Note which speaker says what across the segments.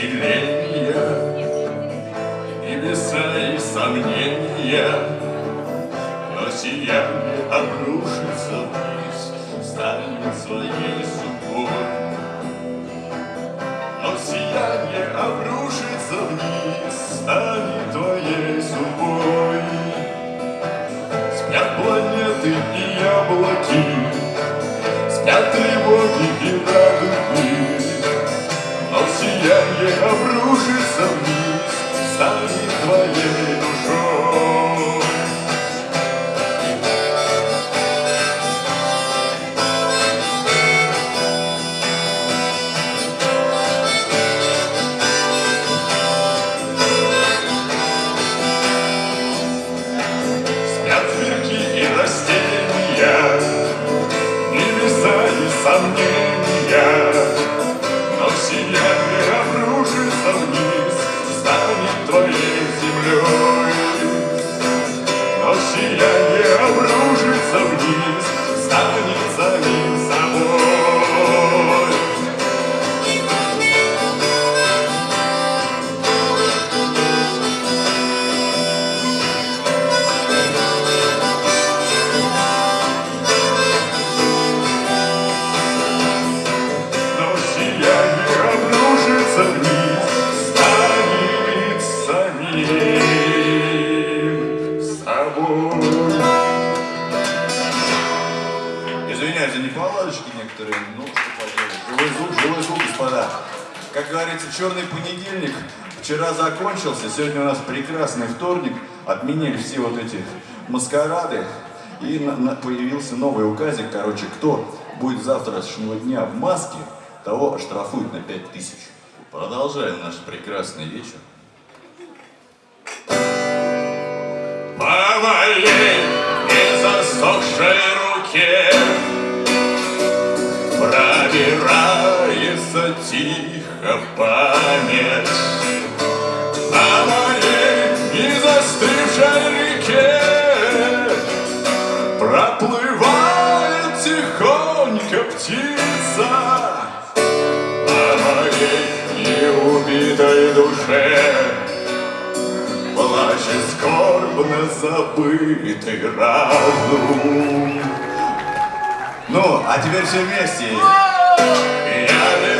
Speaker 1: вселения И веса, и сомнения Но сияние обрушится вниз Станет своей судьбой Но сияние обрушится вниз Станет твоей судьбой Спят планеты и яблоки Спят тревоги сияние обрушится вниз, станет твоей
Speaker 2: Неполадочки некоторые, ну что поделать. Живой звук, живой звук, господа. Как говорится, черный понедельник вчера закончился, сегодня у нас прекрасный вторник, отменили все вот эти маскарады, и появился новый указик, короче, кто будет завтрашнего дня в маске, того штрафуют на 5000. Продолжаем наш прекрасный вечер.
Speaker 1: По тихо память По моей незастывшей реке Проплывает тихонько птица По моей неубитой душе Плачет скорбно забытый разум.
Speaker 2: Ну, а теперь все вместе.
Speaker 1: Я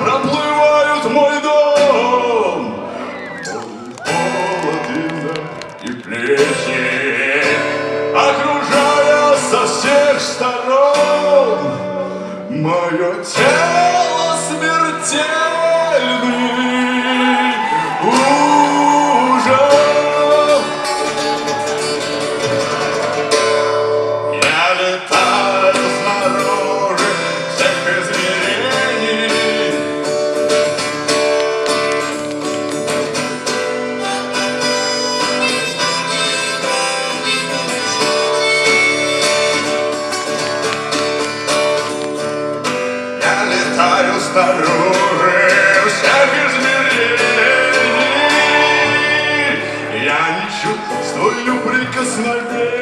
Speaker 1: проплывают мой дом. Холодно и плечи Окружая со всех сторон Мое тело Летаю снаружи. Всех измерений Я не чувствую прикосновений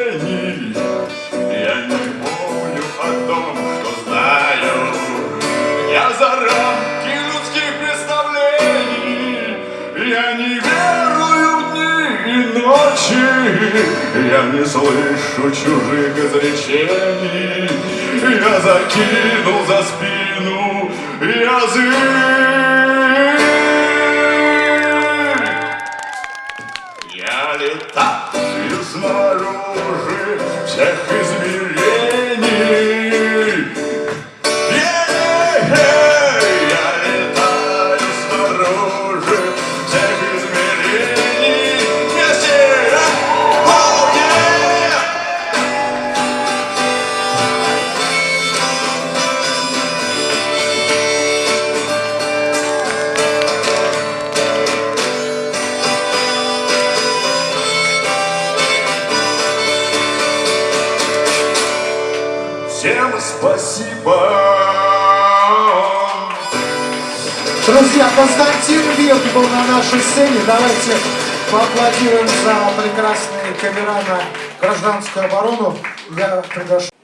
Speaker 1: ночи Я не слышу чужих изречений. Я закинул за спину язык спасибо.
Speaker 3: Друзья, Константин Вилк был на нашей сцене. Давайте поаплодируем за прекрасные кавера на гражданскую оборону. Я приглашаю.